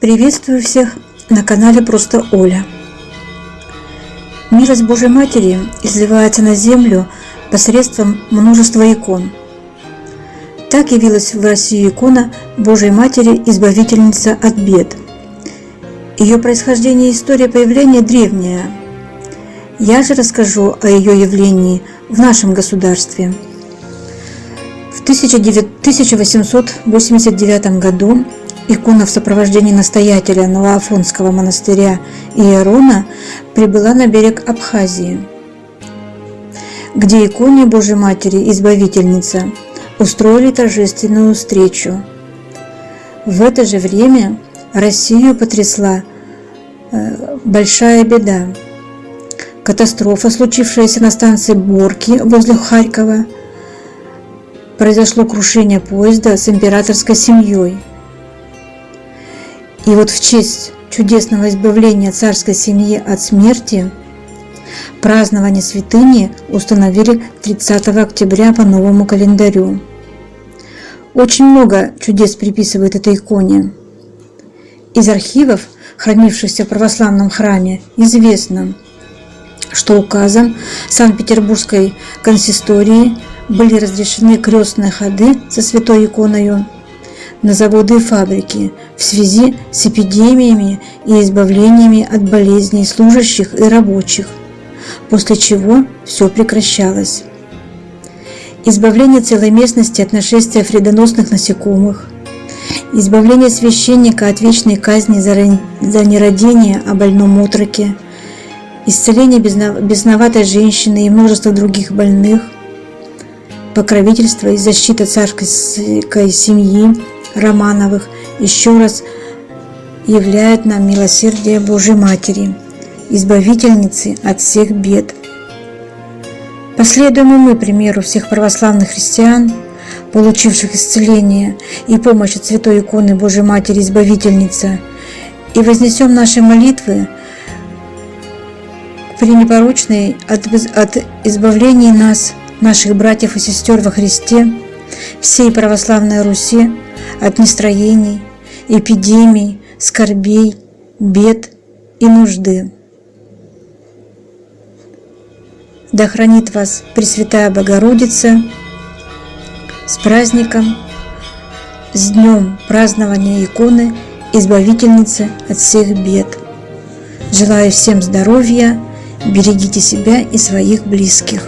Приветствую всех на канале Просто Оля. Милость Божьей Матери изливается на землю посредством множества икон. Так явилась в России икона Божьей Матери Избавительница от бед. Ее происхождение и история появления древняя. Я же расскажу о ее явлении в нашем государстве. В 1889 году икона в сопровождении настоятеля Новоафонского монастыря Иерона прибыла на берег Абхазии, где иконе Божьей Матери Избавительница устроили торжественную встречу. В это же время Россию потрясла э, большая беда. Катастрофа, случившаяся на станции Борки возле Харькова, произошло крушение поезда с императорской семьей – и вот в честь чудесного избавления царской семьи от смерти празднование святыни установили 30 октября по новому календарю. Очень много чудес приписывают этой иконе. Из архивов, хранившихся в православном храме, известно, что указом Санкт-Петербургской консистории были разрешены крестные ходы со святой иконою на заводы и фабрики в связи с эпидемиями и избавлениями от болезней служащих и рабочих, после чего все прекращалось. Избавление целой местности от нашествия вредоносных насекомых, избавление священника от вечной казни за нерадение о больном отроке, исцеление безноватой женщины и множество других больных, покровительство и защита царской семьи, Романовых еще раз являет нам милосердие Божьей Матери, избавительницы от всех бед. Последуем мы примеру всех православных христиан, получивших исцеление и помощь от Святой иконы Божьей Матери Избавительница, и вознесем наши молитвы при непорочной от, от избавления нас, наших братьев и сестер во Христе, всей православной Руси, от нестроений, эпидемий, скорбей, бед и нужды. Да хранит вас Пресвятая Богородица с праздником, с днем празднования иконы Избавительницы от всех бед. Желаю всем здоровья, берегите себя и своих близких.